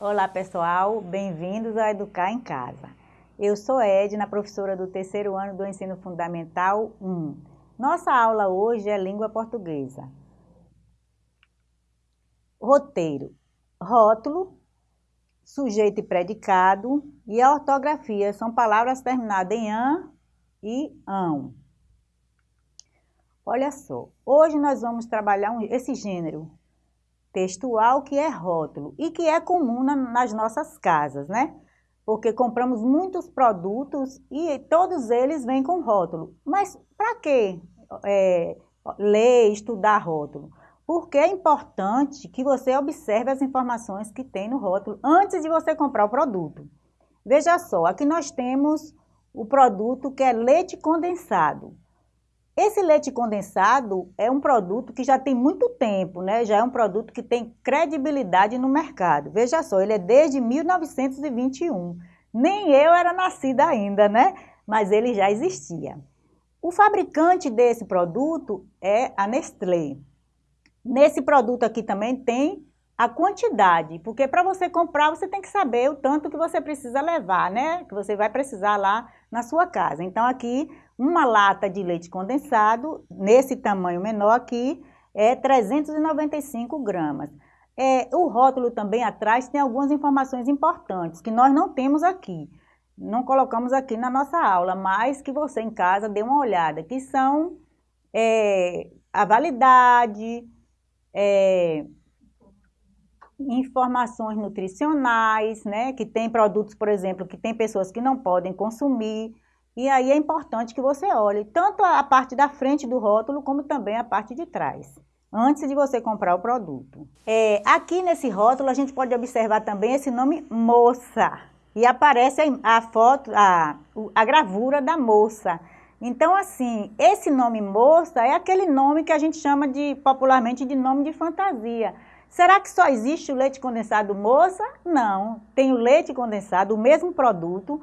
Olá pessoal, bem-vindos a Educar em Casa. Eu sou Edna, professora do terceiro ano do Ensino Fundamental 1. Nossa aula hoje é língua portuguesa. Roteiro, rótulo, sujeito e predicado e a ortografia são palavras terminadas em an e ão. Olha só, hoje nós vamos trabalhar esse gênero textual que é rótulo e que é comum na, nas nossas casas, né? Porque compramos muitos produtos e todos eles vêm com rótulo. Mas para que é, ler, estudar rótulo? Porque é importante que você observe as informações que tem no rótulo antes de você comprar o produto. Veja só, aqui nós temos o produto que é leite condensado. Esse leite condensado é um produto que já tem muito tempo, né? Já é um produto que tem credibilidade no mercado. Veja só, ele é desde 1921. Nem eu era nascida ainda, né? Mas ele já existia. O fabricante desse produto é a Nestlé. Nesse produto aqui também tem a quantidade, porque para você comprar você tem que saber o tanto que você precisa levar, né? Que você vai precisar lá na sua casa. Então aqui uma lata de leite condensado, nesse tamanho menor aqui, é 395 gramas. É, o rótulo também atrás tem algumas informações importantes que nós não temos aqui. Não colocamos aqui na nossa aula, mas que você em casa dê uma olhada, que são é, a validade, é, informações nutricionais, né? Que tem produtos, por exemplo, que tem pessoas que não podem consumir. E aí é importante que você olhe tanto a parte da frente do rótulo, como também a parte de trás, antes de você comprar o produto. É, aqui nesse rótulo a gente pode observar também esse nome moça. E aparece a foto, a, a gravura da moça. Então, assim, esse nome moça é aquele nome que a gente chama de popularmente de nome de fantasia. Será que só existe o leite condensado moça? Não, tem o leite condensado, o mesmo produto,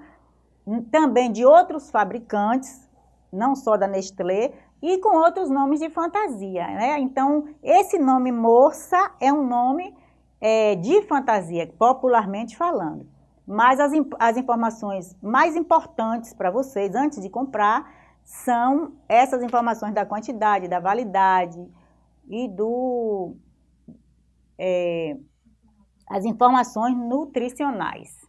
também de outros fabricantes, não só da Nestlé, e com outros nomes de fantasia. Né? Então, esse nome moça é um nome é, de fantasia, popularmente falando. Mas as, as informações mais importantes para vocês, antes de comprar, são essas informações da quantidade, da validade e do é, as informações nutricionais.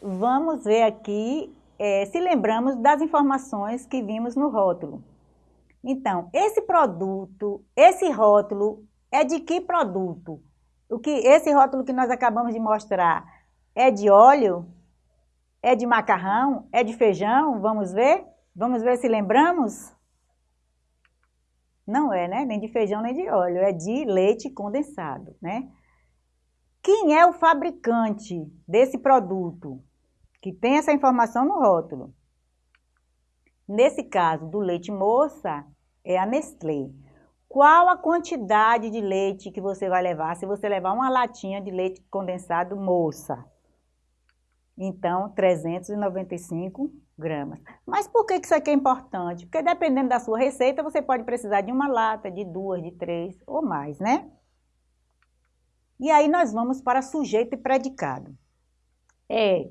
Vamos ver aqui é, se lembramos das informações que vimos no rótulo. Então, esse produto, esse rótulo é de que produto? O que esse rótulo que nós acabamos de mostrar é de óleo? É de macarrão? É de feijão? Vamos ver? Vamos ver se lembramos? Não é, né? Nem de feijão, nem de óleo. É de leite condensado, né? Quem é o fabricante desse produto? Que tem essa informação no rótulo. Nesse caso do leite moça, é a Nestlé. Qual a quantidade de leite que você vai levar se você levar uma latinha de leite condensado moça? Então, 395 gramas. Mas por que isso aqui é importante? Porque dependendo da sua receita, você pode precisar de uma lata, de duas, de três ou mais, né? E aí nós vamos para sujeito e predicado. É,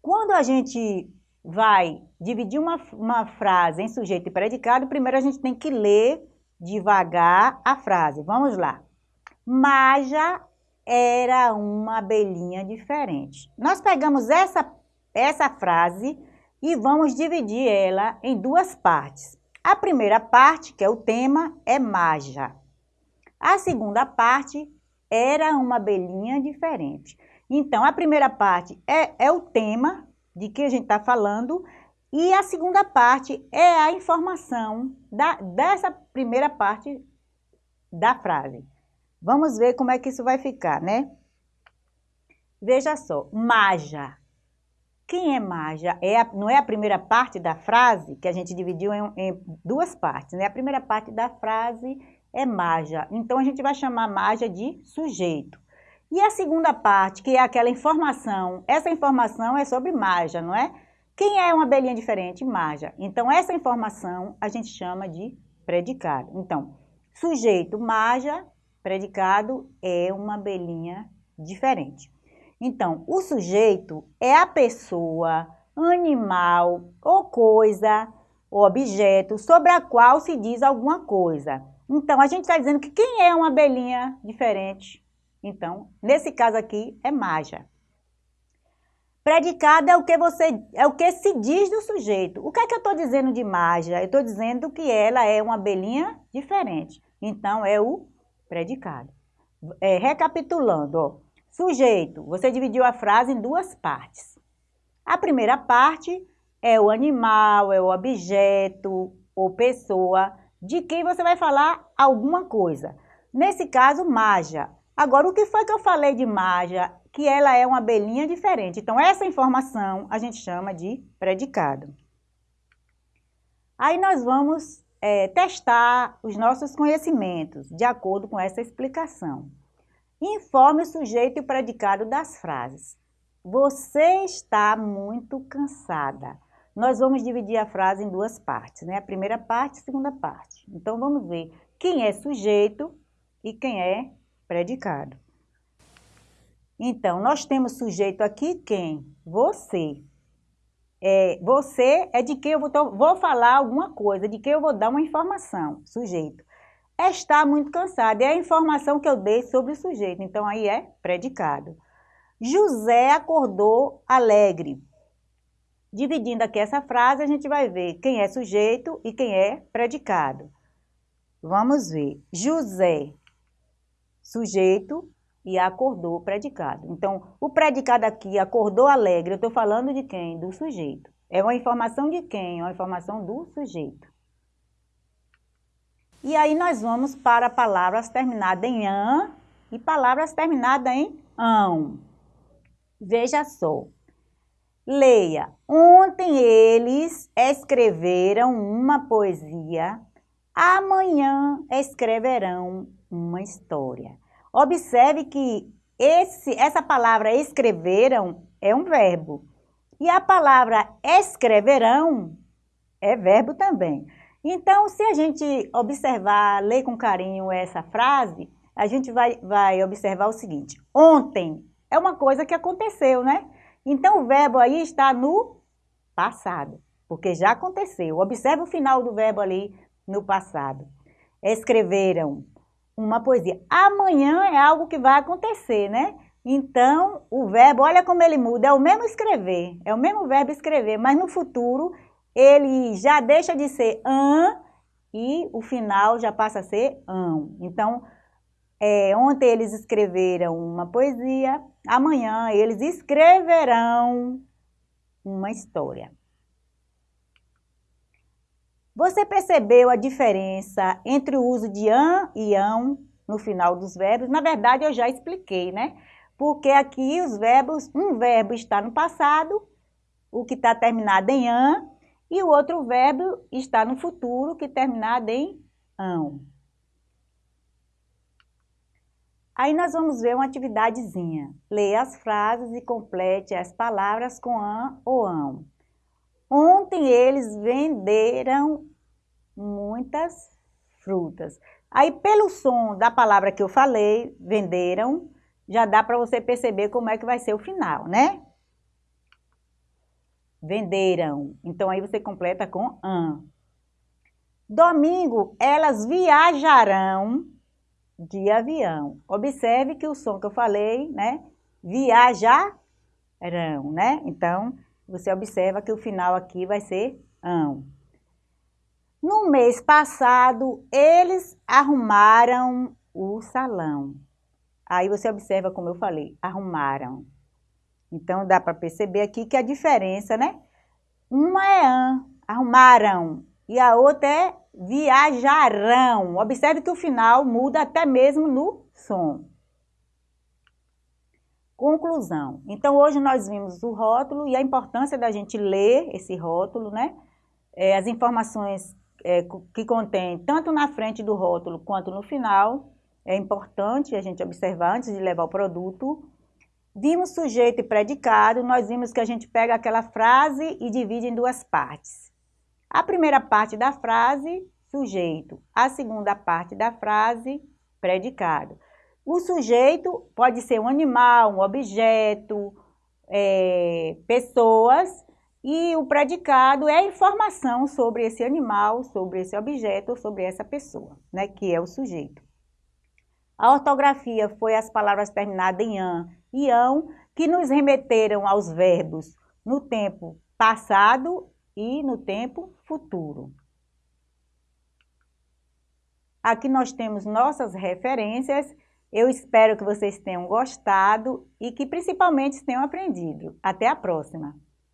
quando a gente vai dividir uma, uma frase em sujeito e predicado, primeiro a gente tem que ler devagar a frase. Vamos lá. Maja era uma abelhinha diferente. Nós pegamos essa, essa frase e vamos dividir ela em duas partes. A primeira parte, que é o tema, é Maja. A segunda parte era uma abelhinha diferente. Então, a primeira parte é, é o tema de que a gente está falando e a segunda parte é a informação da, dessa primeira parte da frase. Vamos ver como é que isso vai ficar, né? Veja só, Maja quem é Maja? É a, não é a primeira parte da frase, que a gente dividiu em, em, duas partes, né? A primeira parte da frase é Maja. Então, a gente vai chamar Maja de sujeito. E a segunda parte, que é aquela informação, essa informação é sobre Maja, não é? Quem é uma abelhinha diferente? Maja. Então, essa informação a gente chama de predicado. Então, sujeito, Maja, predicado é uma abelhinha diferente. Então, o sujeito é a pessoa, animal ou coisa, ou objeto sobre a qual se diz alguma coisa. Então, a gente está dizendo que quem é uma abelhinha diferente? Então, nesse caso aqui, é Maja. Predicado é o que você é o que se diz do sujeito. O que é que eu estou dizendo de Maja? Eu estou dizendo que ela é uma abelhinha diferente. Então, é o predicado. É, recapitulando, ó, sujeito, você dividiu a frase em duas partes. A primeira parte é o animal, é o objeto ou pessoa de quem você vai falar alguma coisa. Nesse caso, Maja. Agora, o que foi que eu falei de Maja? Que ela é uma abelhinha diferente. Então, essa informação a gente chama de predicado. Aí nós vamos é, testar os nossos conhecimentos de acordo com essa explicação. Informe o sujeito e o predicado das frases. Você está muito cansada nós vamos dividir a frase em duas partes, né? A primeira parte e a segunda parte. Então, vamos ver quem é sujeito e quem é predicado. Então, nós temos sujeito aqui quem? Você. É, você é de quem eu vou, vou falar alguma coisa, de quem eu vou dar uma informação, sujeito. Está muito cansado, é a informação que eu dei sobre o sujeito, então aí é predicado. José acordou alegre. Dividindo aqui essa frase, a gente vai ver quem é sujeito e quem é predicado. Vamos ver. José, sujeito, e acordou, predicado. Então, o predicado aqui, acordou alegre, eu estou falando de quem? Do sujeito. É uma informação de quem? É uma informação do sujeito. E aí nós vamos para palavras terminadas em an e palavras terminadas em ão. Veja só. Leia. Ontem eles escreveram uma poesia, amanhã escreverão uma história. Observe que esse, essa palavra escreveram é um verbo. E a palavra escreverão é verbo também. Então, se a gente observar, ler com carinho essa frase, a gente vai, vai observar o seguinte. Ontem é uma coisa que aconteceu, né? Então, o verbo aí está no passado, porque já aconteceu. Observe o final do verbo ali no passado. Escreveram uma poesia. Amanhã é algo que vai acontecer, né? Então, o verbo, olha como ele muda, é o mesmo escrever, é o mesmo verbo escrever, mas no futuro ele já deixa de ser an e o final já passa a ser ão. Então, é, ontem eles escreveram uma poesia, amanhã eles escreverão uma história. Você percebeu a diferença entre o uso de an e ão no final dos verbos? Na verdade, eu já expliquei, né? Porque aqui os verbos, um verbo está no passado, o que está terminado em an, e o outro verbo está no futuro, que terminado em ão. Aí nós vamos ver uma atividadezinha. Leia as frases e complete as palavras com an ou ão. Ontem eles venderam muitas frutas. Aí pelo som da palavra que eu falei, venderam, já dá para você perceber como é que vai ser o final, né? Venderam. Então aí você completa com an. Domingo elas viajarão de avião. Observe que o som que eu falei, né? Viajarão, né? Então, você observa que o final aqui vai ser ão. No mês passado, eles arrumaram o salão. Aí você observa como eu falei, arrumaram. Então, dá para perceber aqui que a diferença, né? Uma é an, arrumaram, e a outra é viajarão. Observe que o final muda até mesmo no som. Conclusão. Então, hoje nós vimos o rótulo e a importância da gente ler esse rótulo, né? É, as informações é, que contém tanto na frente do rótulo quanto no final. É importante a gente observar antes de levar o produto. Vimos sujeito e predicado, nós vimos que a gente pega aquela frase e divide em duas partes. A primeira parte da frase, sujeito. A segunda parte da frase, predicado. O sujeito pode ser um animal, um objeto, é, pessoas, e o predicado é informação sobre esse animal, sobre esse objeto sobre essa pessoa, né, que é o sujeito. A ortografia foi as palavras terminadas em an e ão, que nos remeteram aos verbos no tempo passado e no tempo futuro. Aqui nós temos nossas referências. Eu espero que vocês tenham gostado e que principalmente tenham aprendido. Até a próxima!